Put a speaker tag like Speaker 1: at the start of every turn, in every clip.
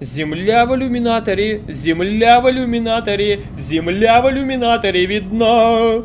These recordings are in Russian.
Speaker 1: Земля в иллюминаторе, земля в иллюминаторе, земля в иллюминаторе видна.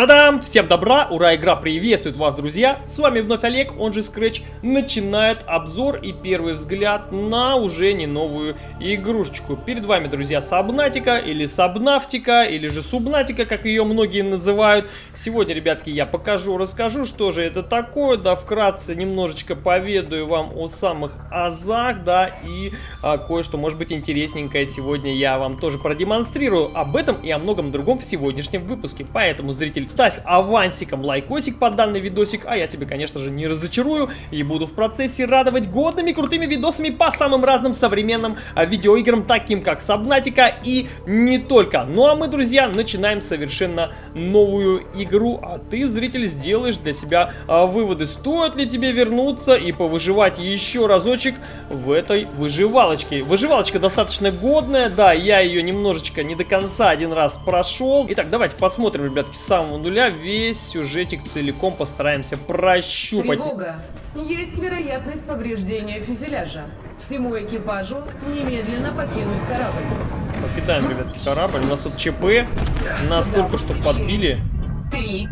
Speaker 1: Та-дам! Всем добра! Ура! Игра приветствует вас, друзья! С вами вновь Олег, он же Scratch, начинает обзор и первый взгляд на уже не новую игрушечку. Перед вами, друзья, Сабнатика или Сабнафтика, или же Субнатика, как ее многие называют. Сегодня, ребятки, я покажу, расскажу, что же это такое, да, вкратце немножечко поведаю вам о самых азах, да, и а, кое-что, может быть, интересненькое сегодня я вам тоже продемонстрирую. Об этом и о многом другом в сегодняшнем выпуске. Поэтому, зритель, ставь авансиком лайкосик под данный видосик, а я тебе, конечно же, не разочарую и буду в процессе радовать годными крутыми видосами по самым разным современным а, видеоиграм, таким как Сабнатика и не только. Ну а мы, друзья, начинаем совершенно новую игру, а ты, зритель, сделаешь для себя а, выводы, стоит ли тебе вернуться и повыживать еще разочек в этой выживалочке. Выживалочка достаточно годная, да, я ее немножечко не до конца один раз прошел. Итак, давайте посмотрим, ребятки, с самого нуля весь сюжетик целиком постараемся прощупать.
Speaker 2: Тревога. Есть вероятность повреждения фюзеляжа. Всему экипажу немедленно покинуть корабль.
Speaker 1: Покидаем, ребятки, корабль. У нас тут ЧП. Нас только что подбили.
Speaker 3: Три.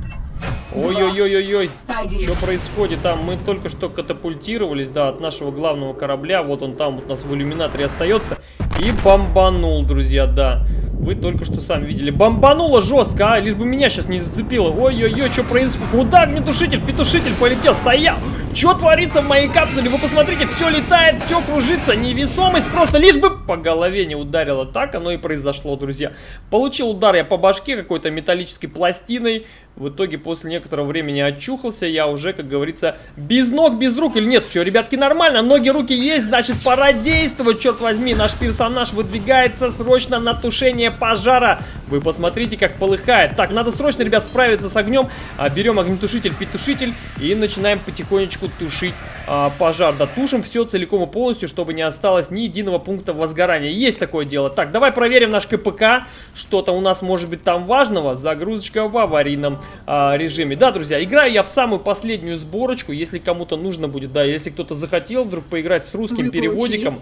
Speaker 1: Ой-ой-ой-ой-ой. Что происходит там? Мы только что катапультировались, да, от нашего главного корабля. Вот он там вот у нас в иллюминаторе остается. И бомбанул, друзья, да. Вы только что сами видели. Бомбануло жестко, а? Лишь бы меня сейчас не зацепило. Ой-ой-ой, что происходит? Куда огнетушитель? Петушитель полетел, стоял. Что творится в моей капсуле? Вы посмотрите, все летает, все кружится. Невесомость просто лишь бы по голове не ударило. Так оно и произошло, друзья. Получил удар я по башке какой-то металлической пластиной. В итоге после некоторого времени очухался. Я уже, как говорится, без ног, без рук. Или нет, все, ребятки, нормально. Ноги, руки есть, значит, пора действовать. Черт возьми, наш персонаж выдвигается срочно на тушение пожара. Вы посмотрите, как полыхает. Так, надо срочно, ребят, справиться с огнем. А, берем огнетушитель, петушитель и начинаем потихонечку тушить а, пожар. Да, тушим все целиком и полностью, чтобы не осталось ни единого пункта возгорания. Есть такое дело. Так, давай проверим наш КПК. Что-то у нас может быть там важного. Загрузочка в аварийном а, режиме. Да, друзья, играю я в самую последнюю сборочку. Если кому-то нужно будет, да, если кто-то захотел вдруг поиграть с русским
Speaker 3: Вы
Speaker 1: переводиком.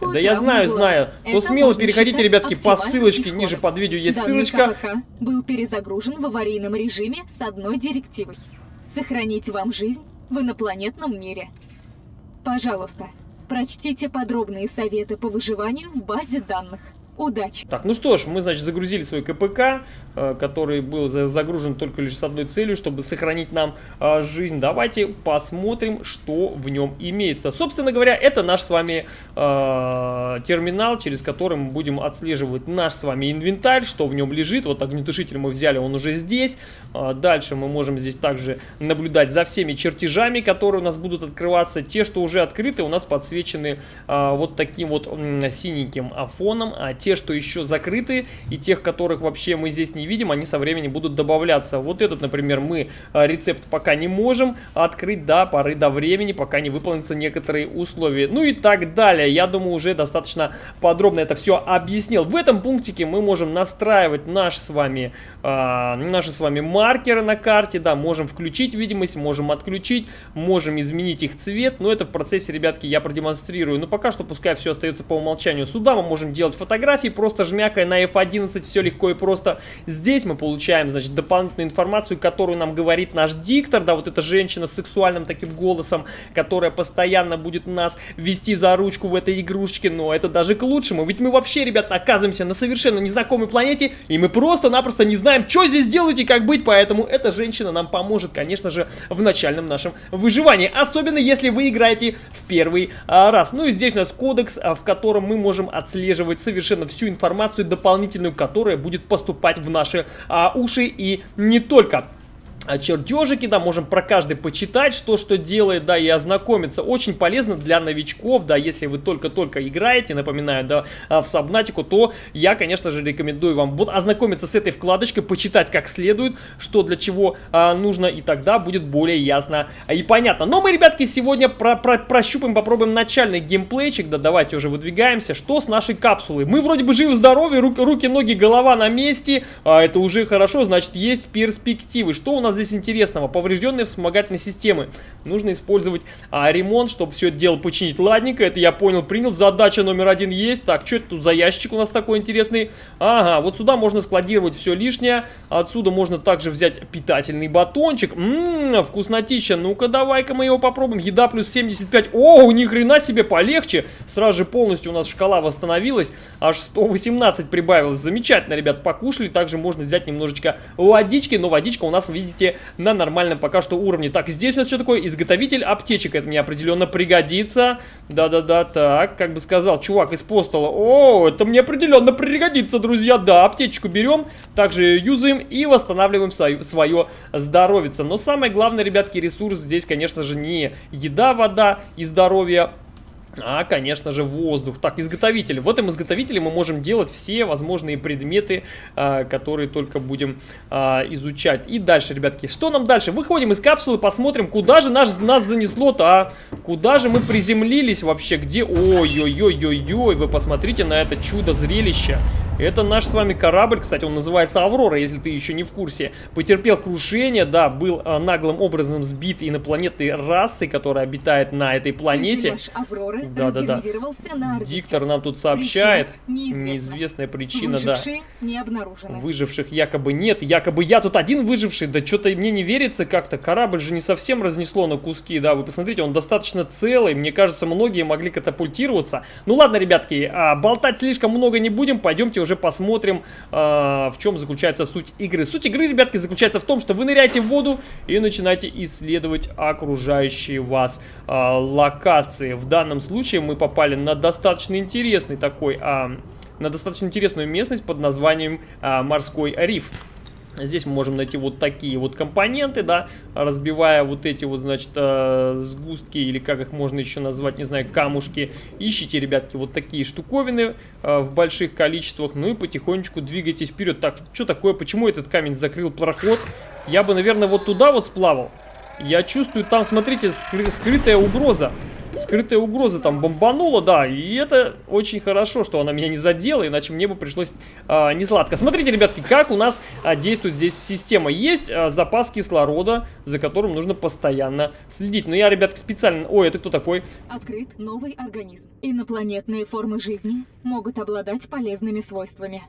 Speaker 1: Да я знаю,
Speaker 3: глаза.
Speaker 1: знаю. То
Speaker 3: Это
Speaker 1: смело
Speaker 3: можно
Speaker 1: переходите, ребятки, по ссылочке.
Speaker 3: исхода.
Speaker 1: Ниже под видео есть
Speaker 3: Данный
Speaker 1: ссылочка.
Speaker 3: КПК был перезагружен в аварийном режиме с одной директивой. Сохранить вам жизнь в инопланетном мире. Пожалуйста, прочтите подробные советы по выживанию в базе данных. Удачи!
Speaker 1: Так, ну что ж, мы, значит, загрузили свой КПК, э, который был за- загружен только лишь с одной целью, чтобы сохранить нам э, жизнь. Давайте посмотрим, что в нем имеется. Собственно говоря, это наш с вами э, терминал, через который мы будем отслеживать наш с вами инвентарь, что в нем лежит. Вот огнетушитель мы взяли, он уже здесь. Э, дальше мы можем здесь также наблюдать за всеми чертежами, которые у нас будут открываться. Те, что уже открыты, у нас подсвечены э, вот таким вот синеньким фоном, а те, что еще закрыты, и тех, которых вообще мы здесь не видим, они со временем будут добавляться. Вот этот, например, мы а, рецепт пока не можем открыть до поры до времени, пока не выполнятся некоторые условия. Ну и так далее. Я думаю, уже достаточно подробно это все объяснил. В этом пунктике мы можем настраивать наш с вами, а, наши с вами маркеры на карте, да, можем включить видимость, можем отключить, можем изменить их цвет, но это в процессе, ребятки, я продемонстрирую. Но пока что пускай все остается по умолчанию. Сюда мы можем делать фотографии, просто жмякая на F11, все легко и просто. Здесь мы получаем, значит, дополнительную информацию, которую нам говорит наш диктор, да, вот эта женщина с сексуальным таким голосом, которая постоянно будет нас вести за ручку в этой игрушечке, но это даже к лучшему, ведь мы вообще, ребят, оказываемся на совершенно незнакомой планете, и мы просто-напросто не знаем, что здесь делать и как быть, поэтому эта женщина нам поможет, конечно же, в начальном нашем выживании, особенно если вы играете в первый а, раз. Ну и здесь у нас кодекс, а, в котором мы можем отслеживать совершенно всю информацию дополнительную, которая будет поступать в наши а, уши и не только. А, чертежики, да, можем про каждый почитать, что что делает, да, и ознакомиться. Очень полезно для новичков, да, если вы только-только играете, напоминаю, да, а, в Сабнатику, то я, конечно же, рекомендую вам вот ознакомиться с этой вкладочкой, почитать как следует, что для чего а, нужно, и тогда будет более ясно и понятно. Но мы, ребятки, сегодня про про прощупаем, попробуем начальный геймплейчик, да, давайте уже выдвигаемся. Что с нашей капсулой? Мы вроде бы живы-здоровы, руки, руки, ноги, голова на месте, а, это уже хорошо, значит, есть перспективы. Что у нас здесь интересного? Поврежденные вспомогательные системы. Нужно использовать а, ремонт, чтобы все это дело починить. Ладненько, это я понял, принял. Задача номер один есть. Так, что это тут за ящик у нас такой интересный? Ага, вот сюда можно складировать все лишнее. Отсюда можно также взять питательный батончик. Ммм, вкуснотища. Ну-ка, давай-ка мы его попробуем. Еда плюс 75. О, ни хрена себе полегче. Сразу же полностью у нас шкала восстановилась. Аж 118 прибавилось. Замечательно, ребят, покушали. Также можно взять немножечко водички. Но водичка у нас, видите, видите, на нормальном пока что уровне. Так, здесь у нас что такое? Изготовитель аптечек. Это мне определенно пригодится. Да-да-да, так, как бы сказал чувак из постола. О, это мне определенно пригодится, друзья. Да, аптечку берем, также юзаем и восстанавливаем свое здоровье. Но самое главное, ребятки, ресурс здесь, конечно же, не еда, вода и здоровье, а, конечно же, воздух. Так, изготовитель. В этом изготовителе мы можем делать все возможные предметы, а, которые только будем а, изучать. И дальше, ребятки, что нам дальше? Выходим из капсулы, посмотрим, куда же наш, нас занесло-то, а? Куда же мы приземлились вообще? Где? Ой-ой-ой-ой-ой, вы посмотрите на это чудо-зрелище. Это наш с вами корабль, кстати, он называется Аврора, если ты еще не в курсе. Потерпел крушение, да, был а, наглым образом сбит инопланетной расой, которая обитает на этой планете.
Speaker 3: Авроры
Speaker 1: да, да, да. Диктор нам тут сообщает.
Speaker 3: Причина неизвестна.
Speaker 1: Неизвестная причина,
Speaker 3: Выжившие да. не обнаружены.
Speaker 1: Выживших якобы нет. Якобы я тут один выживший. Да что-то мне не верится как-то. Корабль же не совсем разнесло на куски. Да, вы посмотрите, он достаточно целый. Мне кажется, многие могли катапультироваться. Ну ладно, ребятки, а, болтать слишком много не будем. Пойдемте уже посмотрим, а, в чем заключается суть игры. Суть игры, ребятки, заключается в том, что вы ныряете в воду и начинаете исследовать окружающие вас а, локации. В данном случае мы попали на достаточно интересный такой, а, на достаточно интересную местность под названием а, Морской риф. Здесь мы можем найти вот такие вот компоненты, да, разбивая вот эти вот, значит, э, сгустки, или как их можно еще назвать, не знаю, камушки. Ищите, ребятки, вот такие штуковины э, в больших количествах, ну и потихонечку двигайтесь вперед. Так, что такое, почему этот камень закрыл проход? Я бы, наверное, вот туда вот сплавал. Я чувствую, там, смотрите, скры скрытая угроза. Скрытая угроза там бомбанула, да, и это очень хорошо, что она меня не задела, иначе мне бы пришлось а, не сладко. Смотрите, ребятки, как у нас а, действует здесь система. Есть а, запас кислорода, за которым нужно постоянно следить. Но я, ребятки, специально... Ой, это кто такой?
Speaker 3: Открыт новый организм. Инопланетные формы жизни могут обладать полезными свойствами.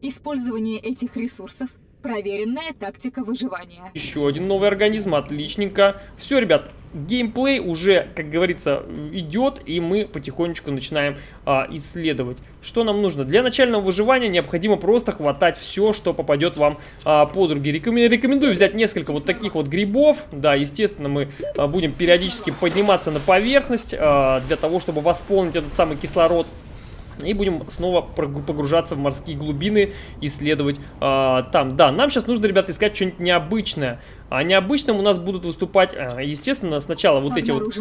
Speaker 3: Использование этих ресурсов Проверенная тактика выживания.
Speaker 1: Еще один новый организм, отличненько. Все, ребят, геймплей уже, как говорится, идет, и мы потихонечку начинаем а, исследовать. Что нам нужно? Для начального выживания необходимо просто хватать все, что попадет вам а, под руки. Рекомендую взять несколько вот таких вот грибов. Да, естественно, мы а, будем периодически подниматься на поверхность а, для того, чтобы восполнить этот самый кислород. И будем снова погружаться в морские глубины, исследовать а, там. Да, нам сейчас нужно, ребята, искать что-нибудь необычное. А необычным у нас будут выступать, а, естественно, сначала вот эти вот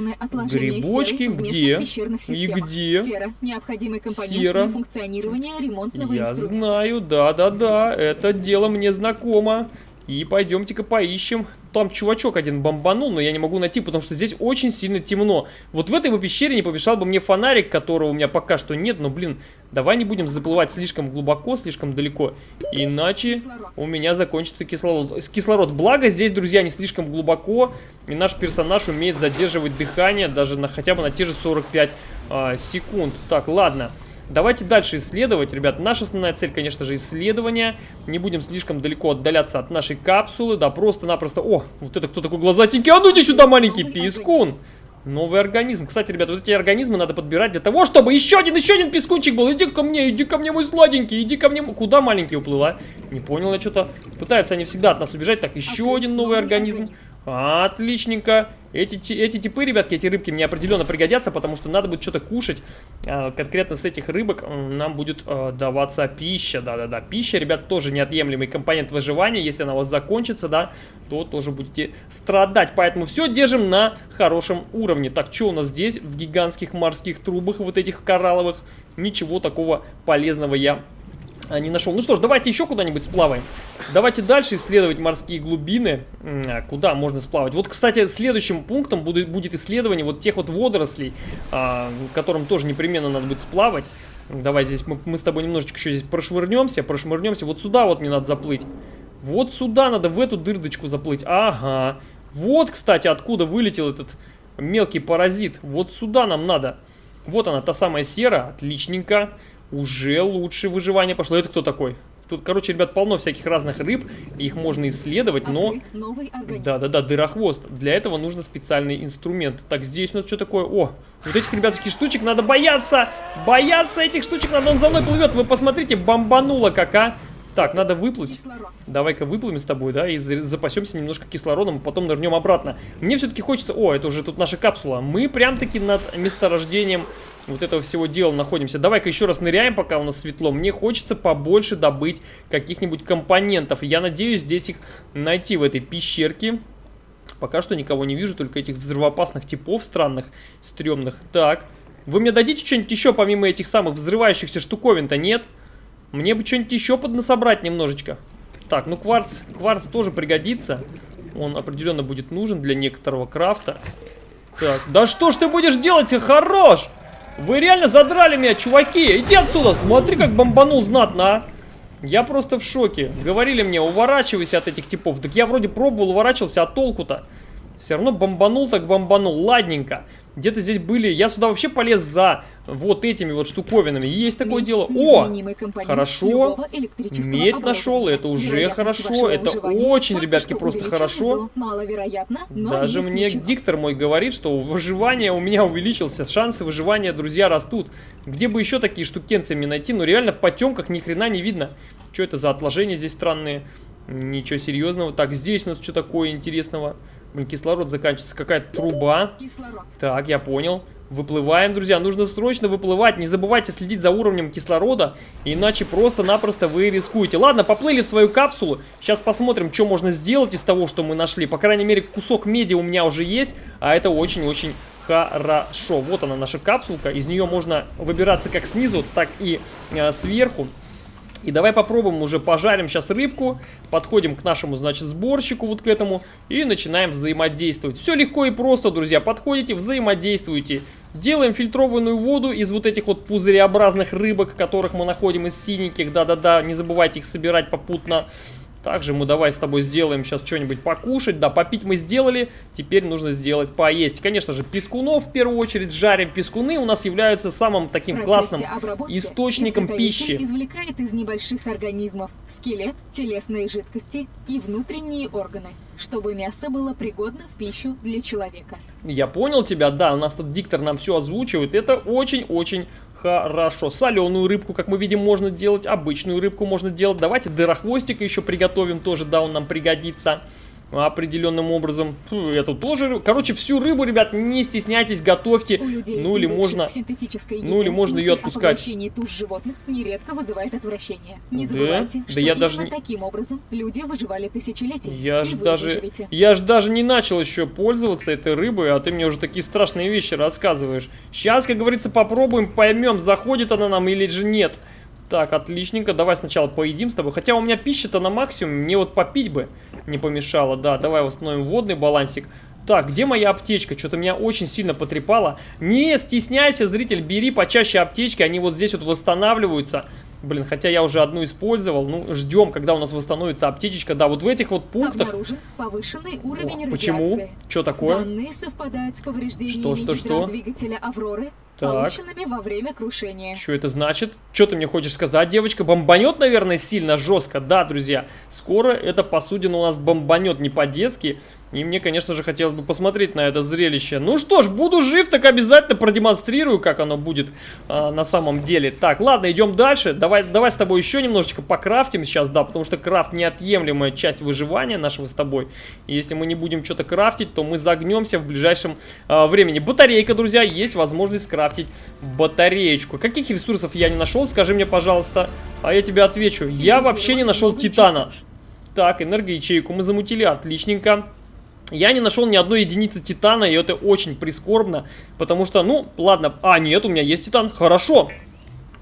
Speaker 1: грибочки. Где? И где?
Speaker 3: Сера. Необходимый компонент Сера. функционирования ремонтного
Speaker 1: Я знаю, да-да-да, это дело мне знакомо. И пойдемте-ка поищем. Там чувачок один бомбанул, но я не могу найти, потому что здесь очень сильно темно. Вот в этой бы пещере не помешал бы мне фонарик, которого у меня пока что нет. Но, блин, давай не будем заплывать слишком глубоко, слишком далеко. Иначе кислород. у меня закончится кислород. кислород. Благо здесь, друзья, не слишком глубоко. И наш персонаж умеет задерживать дыхание даже на хотя бы на те же 45 а, секунд. Так, ладно. Ладно. Давайте дальше исследовать, ребят. Наша основная цель, конечно же, исследование. Не будем слишком далеко отдаляться от нашей капсулы. Да, просто-напросто... О, вот это кто такой глазатенький? А ну иди сюда, маленький пискун! Новый организм. Кстати, ребята, вот эти организмы надо подбирать для того, чтобы еще один, еще один пескунчик был. Иди ко мне, иди ко мне, мой сладенький, иди ко мне. Куда маленький уплыла? Не понял я что-то. Пытаются они всегда от нас убежать. Так, еще один новый организм. Отличненько. Эти, ти- эти типы, ребятки, эти рыбки мне определенно пригодятся, потому что надо будет что-то кушать. А, конкретно с этих рыбок нам будет э, даваться пища. Да-да-да, пища, ребят, тоже неотъемлемый компонент выживания. Если она у вас закончится, да, то тоже будете страдать. Поэтому все держим на хорошем уровне. Так, что у нас здесь в гигантских морских трубах, вот этих коралловых? Ничего такого полезного я а, не нашел. Ну что ж, давайте еще куда-нибудь сплаваем. Давайте дальше исследовать морские глубины. А, Куда можно сплавать? Вот, кстати, следующим пунктом будет, будет исследование вот тех вот водорослей, а, которым тоже непременно надо будет сплавать. Давай здесь мы, мы с тобой немножечко еще здесь прошвырнемся, прошвырнемся. Вот сюда вот мне надо заплыть. Вот сюда надо, в эту дырдочку заплыть. Ага. Вот, кстати, откуда вылетел этот мелкий паразит. Вот сюда нам надо. Вот она, та самая сера. Отличненько. Уже лучше выживание пошло. Это кто такой? Тут, короче, ребят, полно всяких разных рыб. Их можно исследовать, но... Да-да-да, дырохвост. Для этого нужно специальный инструмент. Так, здесь у нас что такое? О, вот этих, ребятских штучек надо бояться! Бояться этих штучек надо, он за мной плывет. Вы посмотрите, бомбануло как, а! Так, надо выплыть. Давай-ка выплывем с тобой, да, и за- запасемся немножко кислородом, а потом нырнем обратно. Мне все-таки хочется... О, это уже тут наша капсула. Мы прям-таки над месторождением вот этого всего дела находимся. Давай-ка еще раз ныряем, пока у нас светло. Мне хочется побольше добыть каких-нибудь компонентов. Я надеюсь здесь их найти в этой пещерке. Пока что никого не вижу, только этих взрывоопасных типов странных, стрёмных. Так, вы мне дадите что-нибудь еще помимо этих самых взрывающихся штуковин-то, нет? Мне бы что-нибудь еще поднасобрать немножечко. Так, ну кварц, кварц тоже пригодится. Он определенно будет нужен для некоторого крафта. Так, да что ж ты будешь делать, хорош! Вы реально задрали меня, чуваки! Иди отсюда, смотри, как бомбанул знатно, а! Я просто в шоке. Говорили мне, уворачивайся от этих типов. Так я вроде пробовал, уворачивался, а толку-то? Все равно бомбанул так бомбанул. Ладненько. Где-то здесь были... Я сюда вообще полез за вот этими вот штуковинами. Есть такое
Speaker 3: Медь
Speaker 1: дело. – О! хорошо. Медь нашел, это уже хорошо, это очень, ребятки, просто хорошо.
Speaker 3: но
Speaker 1: Даже
Speaker 3: не
Speaker 1: мне диктор мой говорит, что выживание у меня увеличился. Шансы выживания, друзья, растут. Где бы еще такие штукенцы мне найти? Ну реально в потемках ни хрена не видно. Что это за отложения здесь странные? Ничего серьезного. Так, здесь у нас что такое интересного? Блин, кислород заканчивается. Какая-то труба.
Speaker 3: Кислород.
Speaker 1: Так, я понял. Выплываем, друзья. Нужно срочно выплывать. Не забывайте следить за уровнем кислорода, иначе просто-напросто вы рискуете. Ладно, поплыли в свою капсулу. Сейчас посмотрим, что можно сделать из того, что мы нашли. По крайней мере, кусок меди у меня уже есть, а это очень-очень хорошо. Вот она, наша капсулка. Из нее можно выбираться как снизу, так и э, сверху. И давай попробуем уже пожарим сейчас рыбку, подходим к нашему, значит, сборщику вот к этому и начинаем взаимодействовать. Все легко и просто, друзья, подходите, взаимодействуйте. Делаем фильтрованную воду из вот этих вот пузыреобразных рыбок, которых мы находим из синеньких, да-да-да, не забывайте их собирать попутно. Также мы давай с тобой сделаем сейчас что-нибудь покушать. Да, попить мы сделали, теперь нужно сделать поесть. Конечно же, пескунов в первую очередь жарим. Пескуны у нас являются самым таким классным источником пищи.
Speaker 3: извлекает из небольших организмов скелет, телесные жидкости и внутренние органы, чтобы мясо было пригодно в пищу для человека.
Speaker 1: Я понял тебя, да, у нас тут диктор нам все озвучивает. Это очень-очень хорошо. Соленую рыбку, как мы видим, можно делать. Обычную рыбку можно делать. Давайте дырохвостика еще приготовим тоже, да, он нам пригодится определенным образом. Фу, Эту тоже. Короче, всю рыбу, ребят, не стесняйтесь, готовьте. Ну или можно... ну или можно
Speaker 3: мысль
Speaker 1: отпускать.
Speaker 3: туш животных нередко вызывает отвращение. Не
Speaker 1: Да?
Speaker 3: забывайте,
Speaker 1: Да
Speaker 3: что
Speaker 1: я
Speaker 3: именно
Speaker 1: даже
Speaker 3: таким образом люди выживали тысячелетия.
Speaker 1: Я ж даже,
Speaker 3: выживете.
Speaker 1: я ж даже не начал еще пользоваться этой рыбой, а ты мне уже такие страшные вещи рассказываешь. Сейчас, как говорится, попробуем, поймем, заходит она нам или же нет. Так, отличненько, давай сначала поедим с тобой. Хотя у меня пища-то на максимум, мне вот попить бы не помешало. Да, давай восстановим водный балансик. Так, где моя аптечка? Что-то меня очень сильно потрепало. Не стесняйся, зритель, бери почаще аптечки, они вот здесь вот восстанавливаются. Блин, хотя я уже одну использовал. Ну, ждем, когда у нас восстановится аптечечка. Да, вот в этих вот пунктах...
Speaker 3: Обнаружен повышенный уровень
Speaker 1: Ох, почему? Что такое?
Speaker 3: Данные совпадают с повреждениями
Speaker 1: Что, что, что?
Speaker 3: двигателя Авроры,
Speaker 1: Так.
Speaker 3: полученными во время крушения.
Speaker 1: Что это значит? Что ты мне хочешь сказать, девочка? Бомбанет, наверное, сильно жестко. Да, друзья, скоро эта посудина у нас бомбанет не по-детски. И мне, конечно же, хотелось бы посмотреть на это зрелище. Ну что ж, буду жив, так обязательно продемонстрирую, как оно будет а, на самом деле. Так, ладно, идем дальше. Давай, давай с тобой еще немножечко покрафтим сейчас, да, потому что крафт неотъемлемая часть выживания нашего с тобой. И если мы не будем что-то крафтить, то мы загнемся в ближайшем а, времени. Батарейка, друзья, есть возможность скрафтить батареечку. Каких ресурсов я не нашел, скажи мне, пожалуйста. А я тебе отвечу. Я вообще не нашел титана. Так, энергоячейку мы замутили, отличненько. Я не нашел ни одной единицы титана, и это очень прискорбно, потому что, ну, ладно, а, нет, у меня есть титан, хорошо.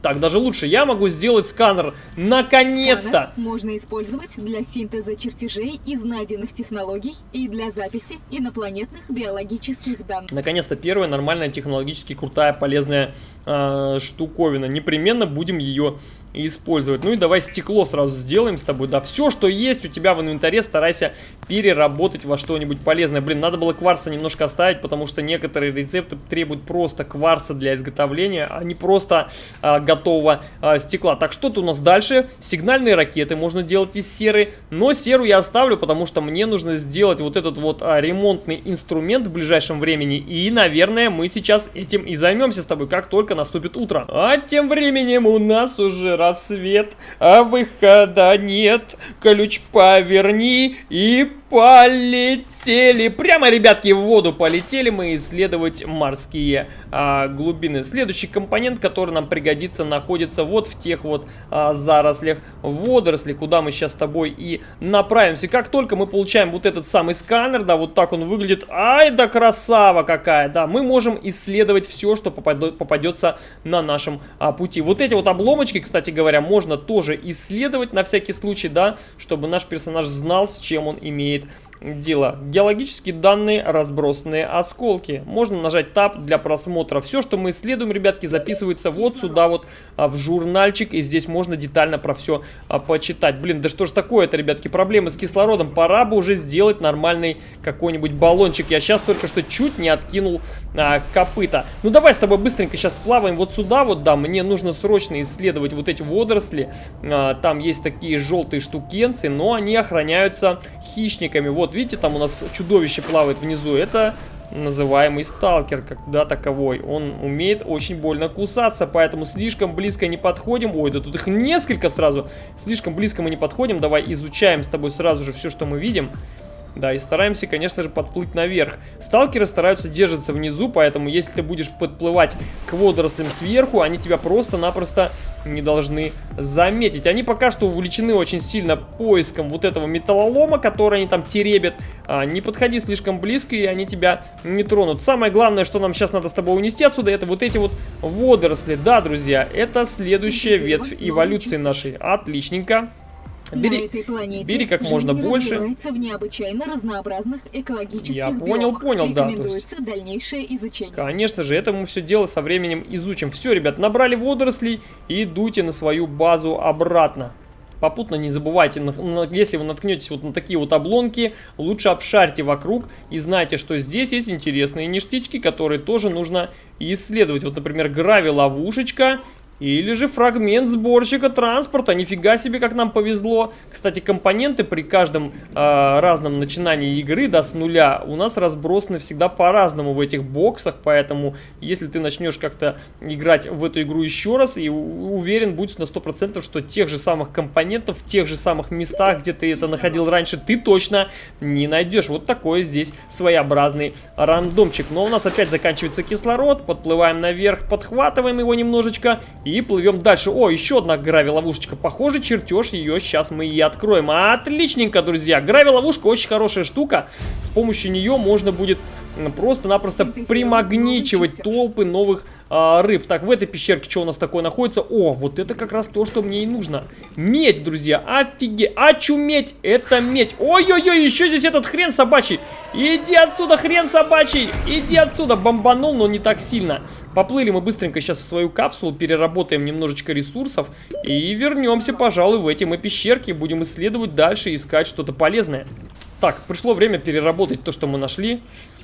Speaker 1: Так, даже лучше, я могу сделать сканер, наконец-то!
Speaker 3: Можно использовать для синтеза чертежей из найденных технологий и для записи инопланетных биологических данных.
Speaker 1: Наконец-то первая нормальная, технологически крутая, полезная э, штуковина. Непременно будем ее использовать. Ну и давай стекло сразу сделаем с тобой. Да, все, что есть у тебя в инвентаре, старайся переработать во что-нибудь полезное. Блин, надо было кварца немножко оставить, потому что некоторые рецепты требуют просто кварца для изготовления, а не просто а, готового а, стекла. Так, что-то у нас дальше. Сигнальные ракеты можно делать из серы, но серу я оставлю, потому что мне нужно сделать вот этот вот а, ремонтный инструмент в ближайшем времени. И, наверное, мы сейчас этим и займемся с тобой, как только наступит утро. А тем временем у нас уже рассвет, а выхода нет. Ключ поверни и полетели. Прямо, ребятки, в воду полетели мы исследовать морские а, глубины. Следующий компонент, который нам пригодится, находится вот в тех вот а, зарослях водорослей, куда мы сейчас с тобой и направимся. Как только мы получаем вот этот самый сканер, да, вот так он выглядит. Ай да красава какая, да, мы можем исследовать все, что попадет, попадется на нашем а, пути. Вот эти вот обломочки, кстати говоря, можно тоже исследовать на всякий случай, да, чтобы наш персонаж знал, с чем он имеет дело. Геологические данные, разбросанные осколки. Можно нажать Tab для просмотра. Все, что мы исследуем, ребятки, записывается вот сюда вот а, в журнальчик. И здесь можно детально про все а, почитать. Блин, да что ж такое-то, ребятки, проблемы с кислородом. Пора бы уже сделать нормальный какой-нибудь баллончик. Я сейчас только что чуть не откинул а, копыта. Ну давай с тобой быстренько сейчас сплаваем вот сюда вот, да. Мне нужно срочно исследовать вот эти водоросли. А, там есть такие желтые штукенцы, но они охраняются хищниками. Вот, видите, там у нас чудовище плавает внизу. Это называемый сталкер, когда таковой. Он умеет очень больно кусаться, поэтому слишком близко не подходим. Ой, да тут их несколько сразу. Слишком близко мы не подходим. Давай изучаем с тобой сразу же все, что мы видим. Да, и стараемся, конечно же, подплыть наверх. Сталкеры стараются держаться внизу, поэтому если ты будешь подплывать к водорослям сверху, они тебя просто-напросто не должны заметить. Они пока что увлечены очень сильно поиском вот этого металлолома, который они там теребят. А, не подходи слишком близко, и они тебя не тронут. Самое главное, что нам сейчас надо с тобой унести отсюда, это вот эти вот водоросли. Да, друзья, это следующая ветвь эволюции нашей. Отличненько. Бери,
Speaker 3: На этой планете
Speaker 1: бери как можно больше.
Speaker 3: в необычайно разнообразных экологических
Speaker 1: Я понял,
Speaker 3: биомах.
Speaker 1: понял, да, то есть-
Speaker 3: Рекомендуется дальнейшее изучение.
Speaker 1: Конечно же, это мы все дело со временем изучим. Все, ребят, набрали водорослей и идуйте на свою базу обратно. Попутно не забывайте, если вы наткнетесь вот на такие вот обломки, лучше обшарьте вокруг и знайте, что здесь есть интересные ништячки, которые тоже нужно исследовать. Вот, например, грави-ловушечка или же фрагмент сборщика транспорта. Нифига себе, как нам повезло. Кстати, компоненты при каждом а, разном начинании игры, да, с нуля, у нас разбросаны всегда по-разному в этих боксах. Поэтому, если ты начнешь как-то играть в эту игру еще раз, и уверен, будь на 100%, что тех же самых компонентов, в тех же самых местах, где ты это находил раньше, ты точно не найдешь. Вот такой здесь своеобразный рандомчик. Но у нас опять заканчивается кислород, подплываем наверх, подхватываем его немножечко и плывем дальше. О, еще одна грави-ловушечка. Похоже, чертеж ее сейчас мы и откроем. Отличненько, друзья. Грави-ловушка очень хорошая штука. С помощью нее можно будет просто-напросто примагничивать толпы новых а, рыб. Так, в этой пещерке что у нас такое находится? О, вот это как раз то, что мне и нужно. Медь, друзья, офигеть. Очуметь, это медь. Ой-ой-ой, еще здесь этот хрен собачий. Иди отсюда, хрен собачий. Иди отсюда. Бомбанул, но не так сильно. Поплыли мы быстренько сейчас в свою капсулу, переработаем немножечко ресурсов и вернемся, пожалуй, в эти мы пещерки. Будем исследовать дальше искать что-то полезное. Так, пришло время переработать то, что мы нашли.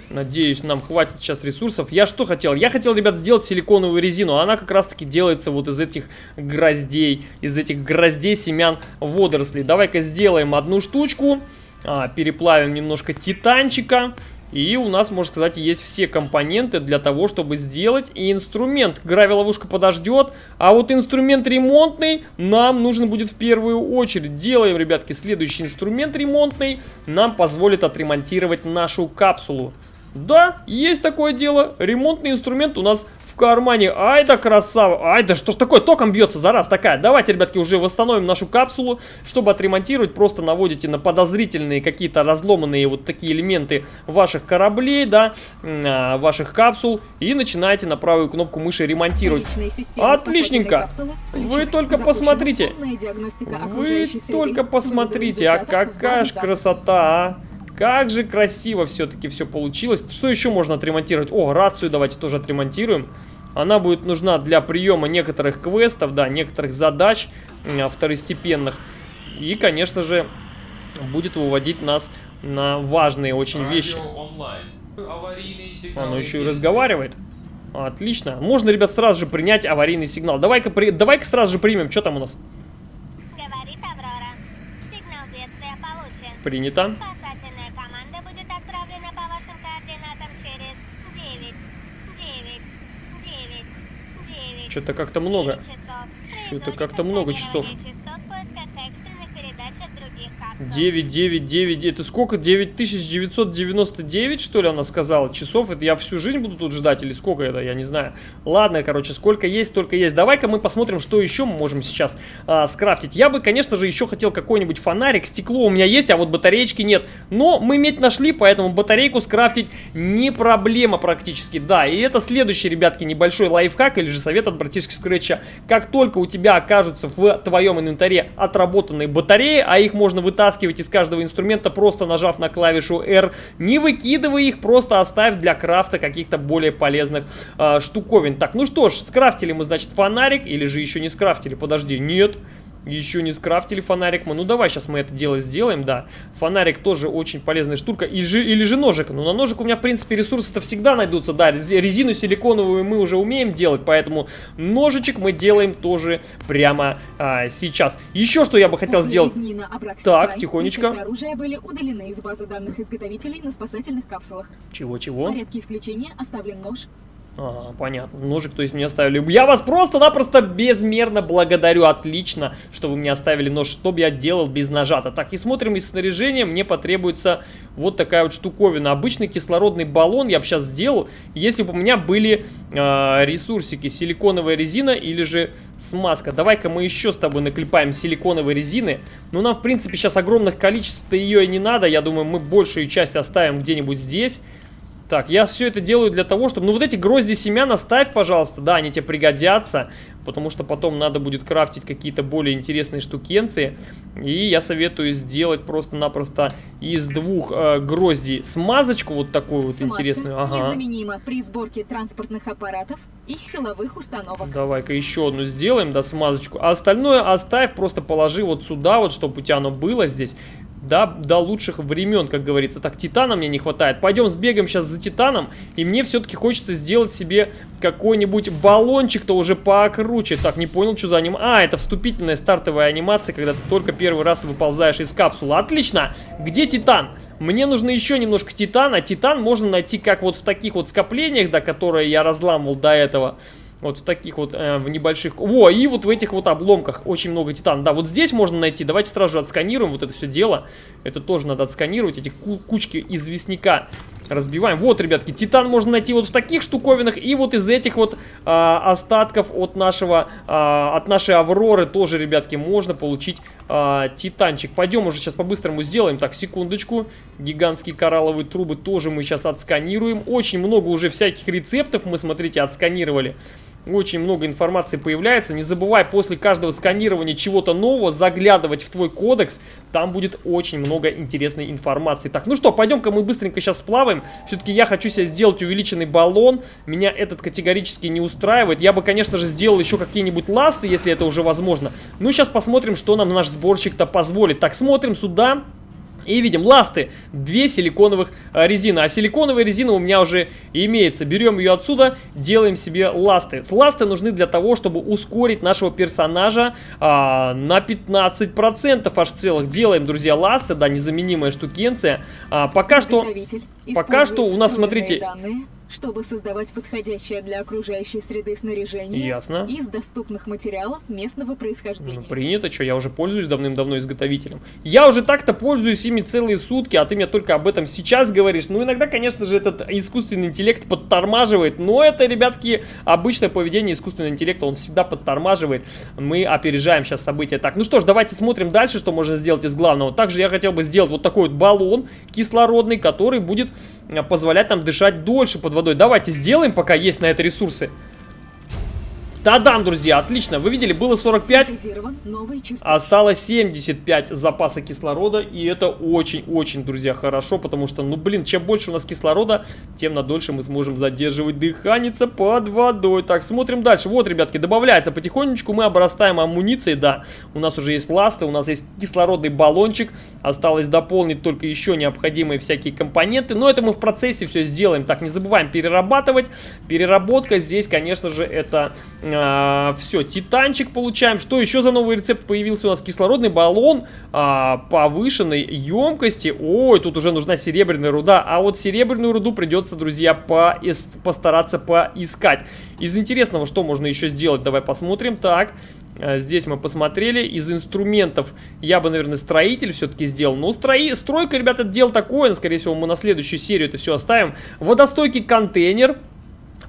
Speaker 1: Надеюсь, нам хватит сейчас ресурсов. Я что хотел? Я хотел, ребят, сделать силиконовую резину. Она как раз-таки делается вот из этих гроздей. Из этих гроздей семян водорослей. Давай-ка сделаем одну штучку. А, переплавим немножко титанчика. И у нас, можно сказать, есть все компоненты для того, чтобы сделать и инструмент. Гравиловушка подождет, а вот инструмент ремонтный нам нужен будет в первую очередь. Делаем, ребятки, следующий инструмент ремонтный. Нам позволит отремонтировать нашу капсулу. Да, есть такое дело. Ремонтный инструмент у нас в кармане. Ай да красава. Ай да что ж такое, током бьется, зараз такая. Давайте, ребятки, уже восстановим нашу капсулу. Чтобы отремонтировать, просто наводите на подозрительные какие-то разломанные вот такие элементы ваших кораблей, да, а, ваших капсул. И начинаете на правую кнопку мыши ремонтировать. Отличненько. Вы только посмотрите. Вы только посмотрите, а какая ж красота, а. Как же красиво все-таки все получилось. Что еще можно отремонтировать? О, рацию давайте тоже отремонтируем. Она будет нужна для приема некоторых квестов, да, некоторых задач второстепенных. И, конечно же, будет выводить нас на важные очень Радио вещи. Оно еще и разговаривает. Отлично. Можно, ребят, сразу же принять аварийный сигнал. Давай-ка при... давай сразу же примем. Что там у нас?
Speaker 4: Говорит Аврора. Сигнал бедствия получен.
Speaker 1: Принято. Что-то как-то много. Что-то как-то много часов. 9, 9, 9. Это сколько? 9999, что ли, она сказала? Часов? Это я всю жизнь буду тут ждать? Или сколько это? Я не знаю. Ладно, короче, сколько есть, столько есть. Давай-ка мы посмотрим, что еще мы можем сейчас а, скрафтить. Я бы, конечно же, еще хотел какой-нибудь фонарик. Стекло у меня есть, а вот батареечки нет. Но мы медь нашли, поэтому батарейку скрафтить не проблема практически. Да, и это следующий, ребятки, небольшой лайфхак или же совет от братишки Скретча. Как только у тебя окажутся в твоем инвентаре отработанные батареи, а их можно вытаскивать из каждого инструмента, просто нажав на клавишу R. Не выкидывай их, просто оставь для крафта каких-то более полезных э, штуковин. Так, ну что ж, скрафтили мы, значит, фонарик, или же еще не скрафтили, подожди. Нет. Еще не скрафтили фонарик мы. Ну, давай сейчас мы это дело сделаем, да. Фонарик тоже очень полезная штука. И же, или же ножик. Ну, на ножик у меня, в принципе, ресурсы-то всегда найдутся. Да, резину силиконовую мы уже умеем делать, поэтому ножичек мы делаем тоже прямо а, сейчас. Еще что я бы хотел сделать. Так, тихонечко.
Speaker 3: оружия были удалены из базы данных изготовителей на спасательных капсулах.
Speaker 1: Чего-чего?
Speaker 3: В порядке исключения оставлен нож,
Speaker 1: Ага, понятно. Ножик, то есть, мне оставили. Я вас просто-напросто безмерно благодарю. Отлично, что вы мне оставили нож. Что бы я делал без ножа-то? Так, и смотрим из снаряжения. Мне потребуется вот такая вот штуковина. Обычный кислородный баллон я бы сейчас сделал, если бы у меня были э, ресурсики. Силиконовая резина или же смазка. Давай-ка мы еще с тобой наклепаем силиконовой резины. Но нам, в принципе, сейчас огромных количеств-то ее и не надо. Я думаю, мы большую часть оставим где-нибудь здесь. Так, я все это делаю для того, чтобы... Ну, вот эти грозди семян оставь, пожалуйста. Да, они тебе пригодятся. Потому что потом надо будет крафтить какие-то более интересные штукенции. И я советую сделать просто-напросто из двух э, гроздей смазочку вот такую вот Смазка интересную.
Speaker 3: Ага. незаменима при сборке транспортных аппаратов и силовых установок.
Speaker 1: Давай-ка еще одну сделаем, да, смазочку. А остальное оставь, просто положи вот сюда, вот, чтобы у тебя оно было здесь да, до лучших времен, как говорится. Так, титана мне не хватает. Пойдем сбегаем сейчас за титаном, и мне все-таки хочется сделать себе какой-нибудь баллончик-то уже покруче. Так, не понял, что за аним... А, это вступительная стартовая анимация, когда ты только первый раз выползаешь из капсулы. Отлично! Где титан? Мне нужно еще немножко титана. Титан можно найти как вот в таких вот скоплениях, да, которые я разламывал до этого. Вот в таких вот, э, в небольших... Во, и вот в этих вот обломках очень много титана. Да, вот здесь можно найти. Давайте сразу же отсканируем вот это все дело. Это тоже надо отсканировать, эти кучки известняка разбиваем. Вот, ребятки, титан можно найти вот в таких штуковинах. И вот из этих вот а, остатков от нашего, а, от нашей Авроры тоже, ребятки, можно получить а, титанчик. Пойдем уже сейчас по-быстрому сделаем. Так, секундочку. Гигантские коралловые трубы тоже мы сейчас отсканируем. Очень много уже всяких рецептов мы, смотрите, отсканировали. Очень много информации появляется. Не забывай после каждого сканирования чего-то нового заглядывать в твой кодекс. Там будет очень много интересной информации. Так, ну что, пойдем-ка мы быстренько сейчас сплаваем. Все-таки я хочу себе сделать увеличенный баллон. Меня этот категорически не устраивает. Я бы, конечно же, сделал еще какие-нибудь ласты, если это уже возможно. Ну, сейчас посмотрим, что нам наш сборщик-то позволит. Так, смотрим сюда. И видим ласты, две силиконовых а, резины. А силиконовая резина у меня уже имеется. Берем ее отсюда, делаем себе ласты. Ласты нужны для того, чтобы ускорить нашего персонажа а, на 15% аж целых. Делаем, друзья, ласты, да, незаменимая штукенция. А, пока что... Пока что у нас, смотрите-
Speaker 3: данные, чтобы создавать подходящее для окружающей среды снаряжение
Speaker 1: Ясно.
Speaker 3: из доступных материалов местного происхождения.
Speaker 1: Ну, принято, что я уже пользуюсь давным-давно изготовителем. Я уже так-то пользуюсь ими целые сутки, а ты мне только об этом сейчас говоришь. Ну, иногда, конечно же, этот искусственный интеллект подтормаживает, но это, ребятки, обычное поведение искусственного интеллекта, он всегда подтормаживает. Мы опережаем сейчас события. Так, ну что ж, давайте смотрим дальше, что можно сделать из главного. Также я хотел бы сделать вот такой вот баллон кислородный, который будет позволять нам дышать дольше под водой. Давайте сделаем, пока есть на это ресурсы. Та-дам, друзья, отлично. Вы видели, было 45,
Speaker 3: Синтезирован новый чертеж.
Speaker 1: Осталось 75 запаса кислорода, и это очень-очень, друзья, хорошо, потому что, ну, блин, чем больше у нас кислорода, тем на дольше мы сможем задерживать дыхание под водой. Так, смотрим дальше. Вот, ребятки, добавляется потихонечку, мы обрастаем амуницией, да, у нас уже есть ласты, у нас есть кислородный баллончик, осталось дополнить только еще необходимые всякие компоненты, но это мы в процессе все сделаем. Так, не забываем перерабатывать. Переработка здесь, конечно же, это все, титанчик получаем. Что еще за новый рецепт появился у нас? Кислородный баллон а, повышенной емкости. Ой, тут уже нужна серебряная руда. А вот серебряную руду придется, друзья, поис- постараться поискать. Из интересного, что можно еще сделать, давай посмотрим. Так, а, Здесь мы посмотрели. Из инструментов я бы, наверное, строитель все-таки сделал. Но строи... стройка, ребята, это дело такое. Скорее всего, мы на следующую серию это все оставим. Водостойкий контейнер.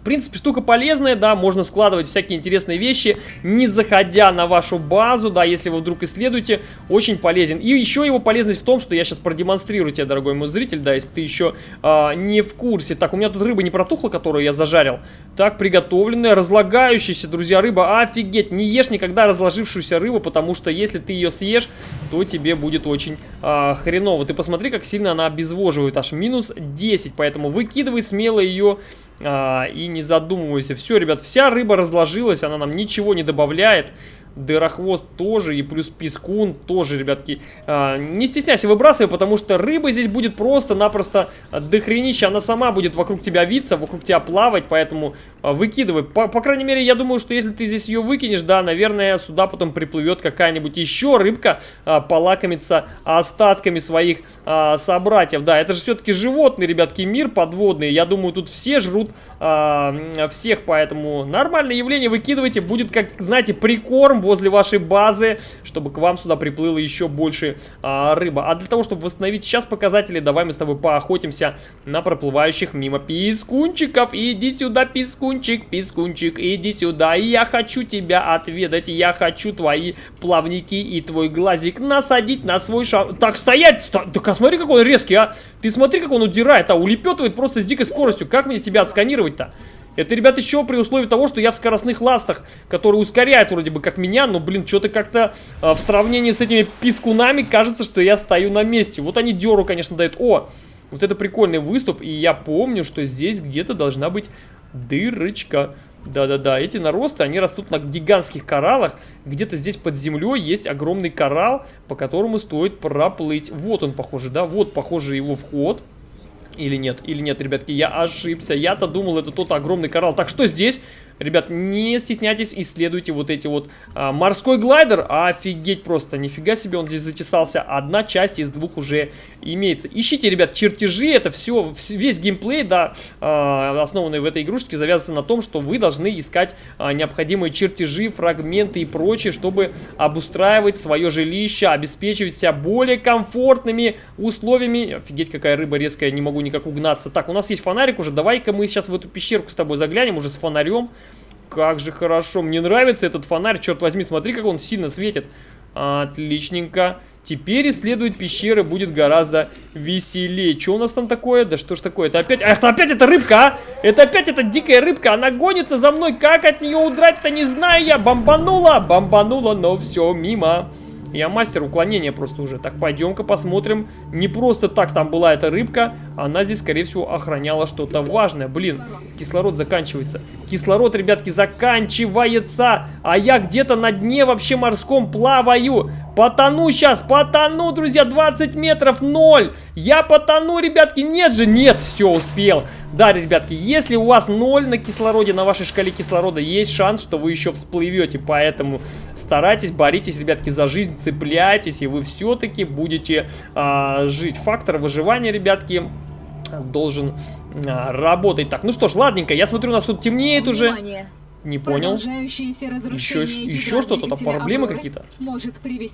Speaker 1: Принципе, штука полезная, да, можно складывать всякие интересные вещи, не заходя на вашу базу, да, если вы вдруг исследуете, очень полезен. И еще его полезность в том, что я сейчас продемонстрирую тебе, дорогой мой зритель, да, если ты еще а, не в курсе. Так, у меня тут рыба не протухла, которую я зажарил. Так, приготовленная, разлагающаяся, друзья, рыба, офигеть, не ешь никогда разложившуюся рыбу, потому что если ты ее съешь, то тебе будет очень а, хреново. Ты посмотри, как сильно она обезвоживает, аж минус 10, поэтому выкидывай смело ее и не задумывайся. Все, ребят, вся рыба разложилась, она нам ничего не добавляет. Дырохвост тоже, и плюс пескун тоже, ребятки. А, не стесняйся, выбрасывай, потому что рыба здесь будет просто-напросто дохренища. Она сама будет вокруг тебя виться, вокруг тебя плавать, поэтому а, выкидывай. По, по крайней мере, я думаю, что если ты здесь ее выкинешь, да, наверное, сюда потом приплывет какая-нибудь еще рыбка, а, полакомиться остатками своих а, собратьев. Да, это же все-таки животный, ребятки, мир подводный. Я думаю, тут все жрут а, всех, поэтому нормальное явление выкидывайте. Будет, как, знаете, прикорм возле вашей базы, чтобы к вам сюда приплыло еще больше а, рыба. А для того, чтобы восстановить сейчас показатели, давай мы с тобой поохотимся на проплывающих мимо пискунчиков. Иди сюда, пискунчик, пискунчик, иди сюда. Я хочу тебя отведать, я хочу твои плавники и твой глазик насадить на свой шар. Так, стоять! Сто... Так, а смотри, какой он резкий, а! Ты смотри, как он удирает, а улепетывает просто с дикой скоростью. Как мне тебя отсканировать-то? Это, ребят, еще при условии того, что я в скоростных ластах, которые ускоряют вроде бы как меня, но, блин, что-то как-то э, в сравнении с этими пискунами кажется, что я стою на месте. Вот они деру, конечно, дают. О, вот это прикольный выступ, и я помню, что здесь где-то должна быть дырочка. Да-да-да, эти наросты, они растут на гигантских кораллах. Где-то здесь под землей есть огромный коралл, по которому стоит проплыть. Вот он, похоже, да? Вот, похоже, его вход. Или нет, или нет, ребятки, я ошибся. Я-то думал, это тот огромный коралл. Так, что здесь? Ребят, не стесняйтесь, исследуйте вот эти вот а, морской глайдер. Офигеть просто, нифига себе он здесь затесался. Одна часть из двух уже имеется. Ищите, ребят, чертежи, это все, весь геймплей, да, а, основанный в этой игрушечке, завязан на том, что вы должны искать а, необходимые чертежи, фрагменты и прочее, чтобы обустраивать свое жилище, обеспечивать себя более комфортными условиями. Офигеть, какая рыба резкая, не могу никак угнаться. Так, у нас есть фонарик уже, давай-ка мы сейчас в эту пещерку с тобой заглянем уже с фонарем. Как же хорошо. Мне нравится этот фонарь, черт возьми. Смотри, как он сильно светит. Отличненько. Теперь исследовать пещеры будет гораздо веселее. Что у нас там такое? Да что ж такое? Это опять... Ах, это опять эта рыбка, а? Это опять эта дикая рыбка. Она гонится за мной. Как от нее удрать-то не знаю я. Бомбанула, бомбанула, но все мимо. Я мастер уклонения просто уже. Так, пойдем-ка посмотрим. Не просто так там была эта рыбка. Она здесь, скорее всего, охраняла что-то важное. Блин, кислород заканчивается. Кислород, ребятки, заканчивается. А я где-то на дне вообще морском плаваю. Потону сейчас, потону, друзья, 20 метров, 0. Я потону, ребятки, нет же, нет, все, успел. Да, ребятки, если у вас 0 на кислороде, на вашей шкале кислорода, есть шанс, что вы еще всплывете. Поэтому старайтесь, боритесь, ребятки, за жизнь, цепляйтесь, и вы все-таки будете а, жить. Фактор выживания, ребятки, должен а, работать. Так, ну что ж, ладненько, я смотрю, у нас тут темнеет уже. Не понял. Еще, еще что-то там, проблемы какие-то?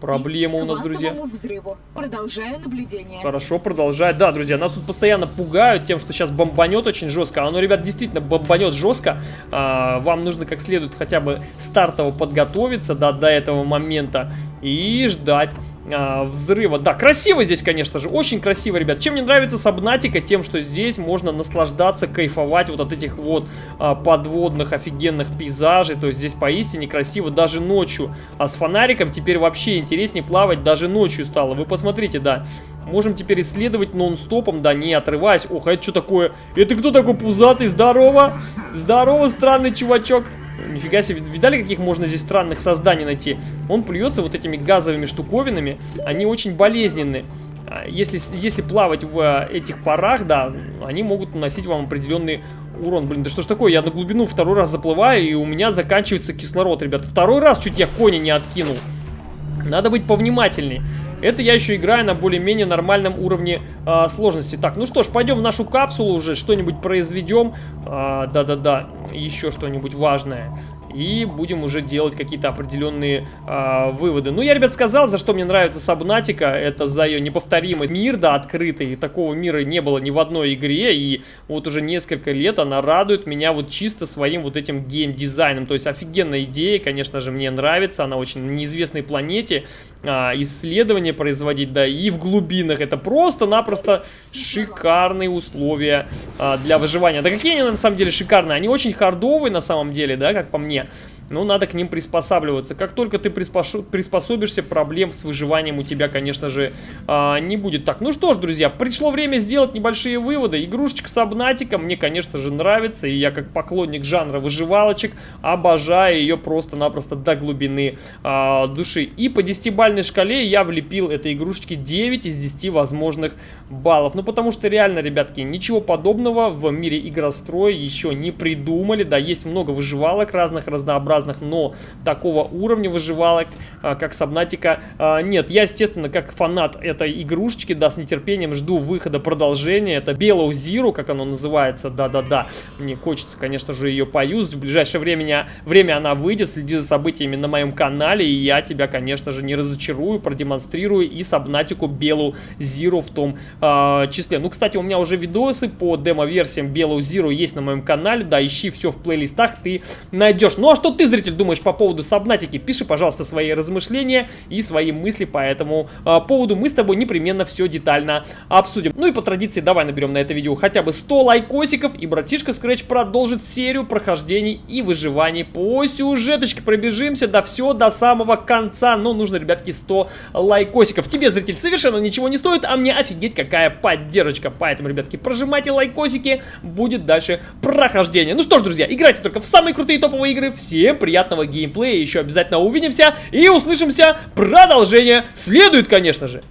Speaker 1: Проблемы у нас, друзья.
Speaker 3: взрыву. Продолжаю наблюдение.
Speaker 1: Хорошо, продолжать. Да, друзья, нас тут постоянно пугают тем, что сейчас бомбанет очень жестко. Оно, ребят, действительно бомбанет жестко. А, вам нужно как следует хотя бы стартово подготовиться да, до этого момента и ждать а, взрыва. Да, красиво здесь, конечно же, очень красиво, ребят. Чем мне нравится Сабнатика? Тем, что здесь можно наслаждаться, кайфовать вот от этих вот а, подводных офигенных пейзажей. То есть здесь поистине красиво даже ночью. А с фонариком теперь вообще интереснее плавать даже ночью стало. Вы посмотрите, да. Можем теперь исследовать нон-стопом, да, не отрываясь. Ох, а это что такое? Это кто такой пузатый? Здорово! Здорово, странный чувачок. Нифига себе, видали, каких можно здесь странных созданий найти? Он плюется вот этими газовыми штуковинами, они очень болезненны. А, если, если плавать в а, этих парах, да, они могут наносить вам определенный урон. Блин, да что ж такое, я на глубину второй раз заплываю, и у меня заканчивается кислород, ребят. Второй раз чуть я кони не откинул. Надо быть повнимательней. Это я еще играю на более-менее нормальном уровне э, сложности. Так, ну что ж, пойдем в нашу капсулу уже, что-нибудь произведем. Да-да-да, еще что-нибудь важное и будем уже делать какие-то определенные э, выводы. Ну, я, ребят, сказал, за что мне нравится Сабнатика, это за ее неповторимый мир, да, открытый, такого мира не было ни в одной игре, и вот уже несколько лет она радует меня вот чисто своим вот этим геймдизайном, то есть офигенная идея, конечно же, мне нравится, она очень на неизвестной планете, э, исследования производить, да, и в глубинах, это просто-напросто шикарные условия э, для выживания. Да какие они на самом деле шикарные, они очень хардовые на самом деле, да, как по мне, ну, надо к ним приспосабливаться. Как только ты приспособишься, проблем с выживанием у тебя, конечно же, а, не будет. Так, ну что ж, друзья, пришло время сделать небольшие выводы. Игрушечка с обнатиком мне, конечно же, нравится. И я, как поклонник жанра выживалочек, обожаю ее просто-напросто до глубины а, души. И по десятибальной шкале я влепил этой игрушечке 9 из 10 возможных баллов. Ну, потому что реально, ребятки, ничего подобного в мире игростроя еще не придумали. Да, есть много выживалок разных, разнообразных, но такого уровня выживалок, а, как Сабнатика, нет. Я, естественно, как фанат этой игрушечки, да, с нетерпением жду выхода продолжения. Это Below Zero, как оно называется, да-да-да. Мне хочется, конечно же, ее поюзать. В ближайшее время, время она выйдет, следи за событиями на моем канале, и я тебя, конечно же, не разочарую, продемонстрирую и Сабнатику Below Zero в том э, числе. Ну, кстати, у меня уже видосы по демо-версиям Below Zero есть на моем канале, да, ищи все в плейлистах, ты найдешь. Ну а что ты, зритель, думаешь по поводу Сабнатики? Пиши, пожалуйста, свои размышления и свои мысли по этому а, поводу. Мы с тобой непременно все детально обсудим. Ну и по традиции давай наберем на это видео хотя бы 100 лайкосиков, и братишка Scratch продолжит серию прохождений и выживаний по сюжеточке. Пробежимся до все до самого конца. Но нужно, ребятки, 100 лайкосиков. Тебе, зритель, совершенно ничего не стоит, а мне офигеть какая поддержка. Поэтому, ребятки, прожимайте лайкосики, будет дальше прохождение. Ну что ж, друзья, играйте только в самые крутые топовые игры. Всем приятного геймплея. Еще обязательно увидимся и услышимся. Продолжение следует, конечно же.